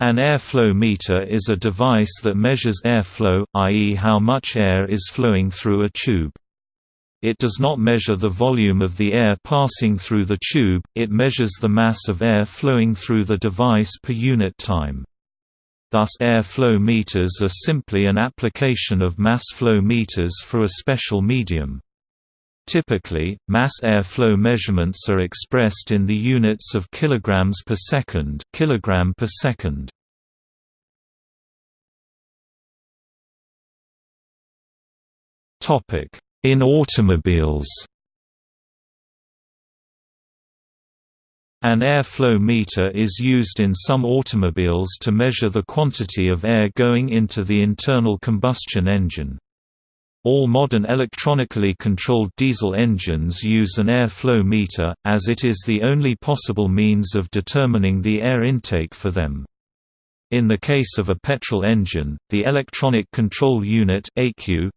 An airflow meter is a device that measures airflow, i.e. how much air is flowing through a tube. It does not measure the volume of the air passing through the tube, it measures the mass of air flowing through the device per unit time. Thus air flow meters are simply an application of mass flow meters for a special medium. Typically, mass air flow measurements are expressed in the units of kilograms per second, kilogram per second. Topic: in automobiles An airflow meter is used in some automobiles to measure the quantity of air going into the internal combustion engine. All modern electronically controlled diesel engines use an airflow meter, as it is the only possible means of determining the air intake for them. In the case of a petrol engine, the electronic control unit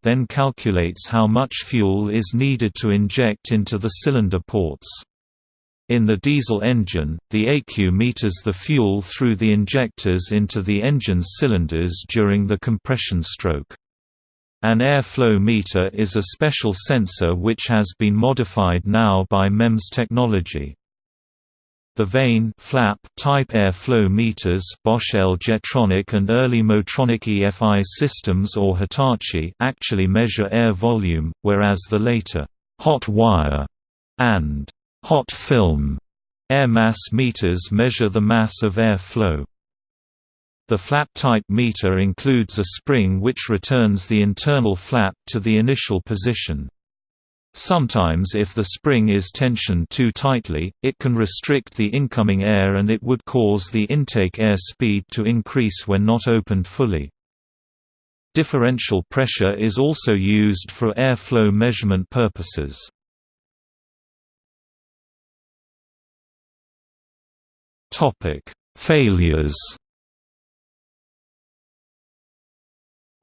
then calculates how much fuel is needed to inject into the cylinder ports. In the diesel engine, the ECU meters the fuel through the injectors into the engine's cylinders during the compression stroke. An airflow meter is a special sensor which has been modified now by MEMS technology. The vane flap type airflow meters Bosch L-Jetronic and early Motronic EFI systems or Hitachi actually measure air volume, whereas the later hot wire and hot film air mass meters measure the mass of air flow. The flap-type meter includes a spring which returns the internal flap to the initial position. Sometimes if the spring is tensioned too tightly, it can restrict the incoming air and it would cause the intake air speed to increase when not opened fully. Differential pressure is also used for airflow measurement purposes. Failures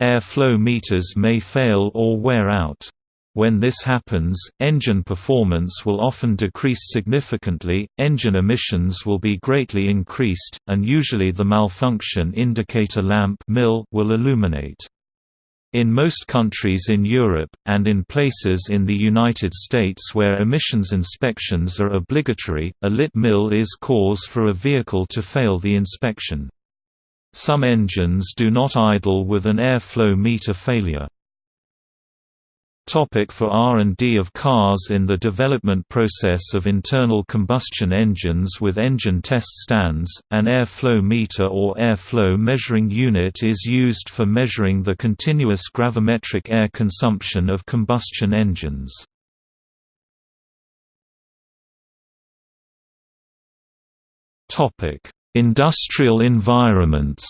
Airflow meters may fail or wear out. When this happens, engine performance will often decrease significantly, engine emissions will be greatly increased, and usually the malfunction indicator lamp will illuminate. In most countries in Europe, and in places in the United States where emissions inspections are obligatory, a lit MIL is cause for a vehicle to fail the inspection. Some engines do not idle with an airflow meter failure. Topic for R&D of cars In the development process of internal combustion engines with engine test stands, an airflow meter or airflow measuring unit is used for measuring the continuous gravimetric air consumption of combustion engines. Industrial environments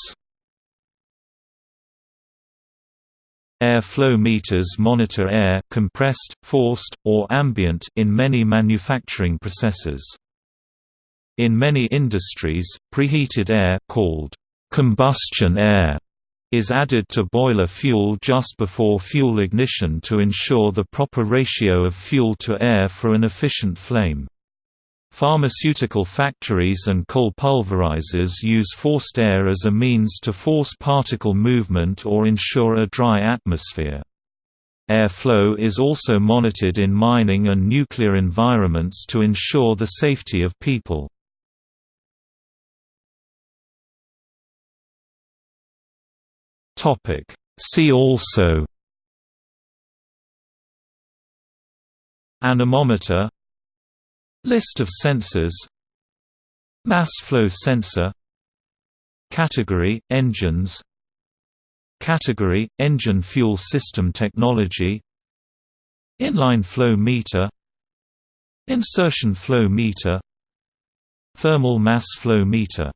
Air flow meters monitor air compressed, forced, or ambient in many manufacturing processes. In many industries, preheated air called combustion air is added to boiler fuel just before fuel ignition to ensure the proper ratio of fuel to air for an efficient flame. Pharmaceutical factories and coal pulverizers use forced air as a means to force particle movement or ensure a dry atmosphere. Airflow is also monitored in mining and nuclear environments to ensure the safety of people. See also Anemometer List of sensors. Mass flow sensor. Category – Engines. Category – Engine fuel system technology. Inline flow meter. Insertion flow meter. Thermal mass flow meter